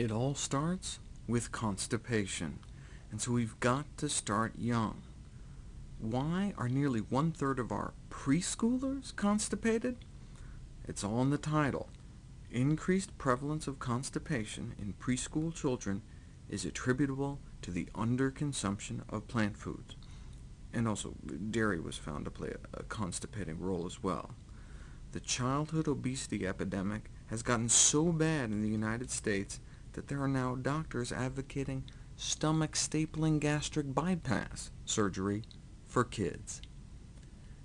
It all starts with constipation, and so we've got to start young. Why are nearly one-third of our preschoolers constipated? It's all in the title. Increased prevalence of constipation in preschool children is attributable to the underconsumption of plant foods. And also, dairy was found to play a, constipating role as well. The childhood obesity epidemic has gotten so bad in the United States that there are now doctors advocating stomach stapling gastric bypass surgery for kids.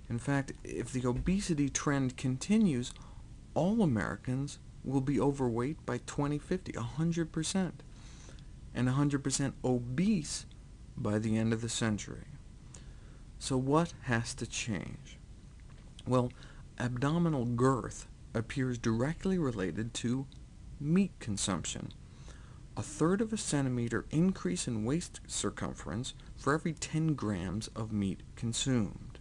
In fact, if the obesity trend continues, all Americans will be overweight by 2050, 100%, and 100% obese by the end of the century. So what has to change? Well, abdominal girth appears directly related to meat consumption. A third of a centimeter increase in waist circumference for every 10 grams of meat consumed.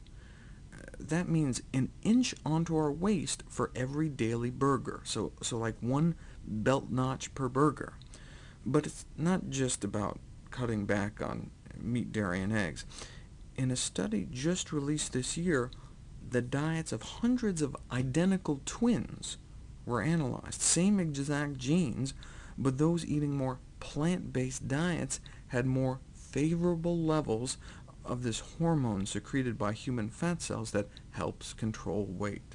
Uh, that means an inch onto our waist for every daily burger, so, so like one belt notch per burger. But it's not just about cutting back on meat, dairy, and eggs. In a study just released this year, the diets of hundreds of identical twins were analyzed, same exact genes, but those eating more plant-based diets had more favorable levels of this hormone secreted by human fat cells that helps control weight.